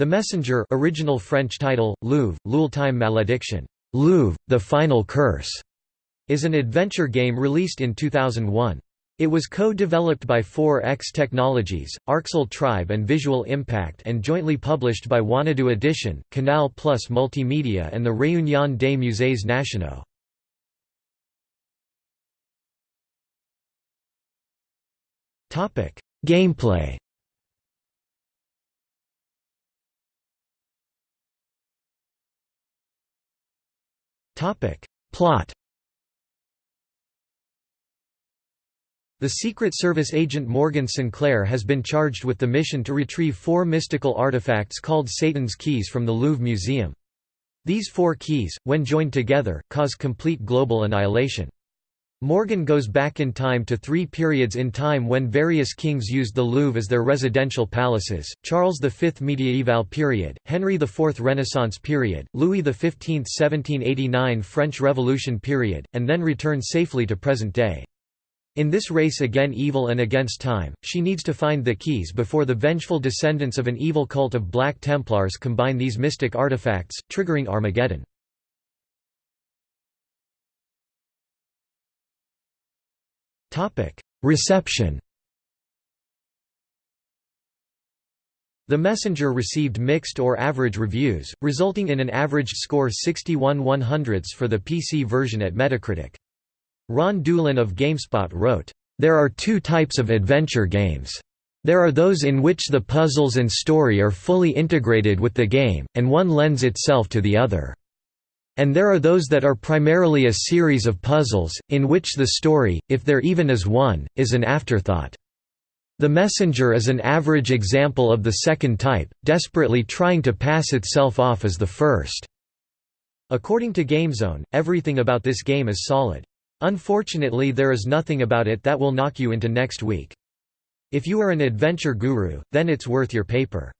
The Messenger original French title, Louvre, l'ultime malédiction, Louvre, The Final Curse, is an adventure game released in 2001. It was co-developed by 4X Technologies, Arxel Tribe and Visual Impact and jointly published by Wanadoo Edition, Canal Plus Multimedia and the Réunion des Musées Nationaux. Gameplay Plot The Secret Service agent Morgan Sinclair has been charged with the mission to retrieve four mystical artifacts called Satan's Keys from the Louvre Museum. These four keys, when joined together, cause complete global annihilation. Morgan goes back in time to three periods in time when various kings used the Louvre as their residential palaces, Charles V Mediaeval period, Henry IV Renaissance period, Louis XV 1789 French Revolution period, and then return safely to present day. In this race again evil and against time, she needs to find the keys before the vengeful descendants of an evil cult of Black Templars combine these mystic artifacts, triggering Armageddon. Reception The Messenger received mixed or average reviews, resulting in an average score 61 100ths for the PC version at Metacritic. Ron Dulin of GameSpot wrote, "...there are two types of adventure games. There are those in which the puzzles and story are fully integrated with the game, and one lends itself to the other." And there are those that are primarily a series of puzzles, in which the story, if there even is one, is an afterthought. The Messenger is an average example of the second type, desperately trying to pass itself off as the first. According to GameZone, everything about this game is solid. Unfortunately there is nothing about it that will knock you into next week. If you are an adventure guru, then it's worth your paper.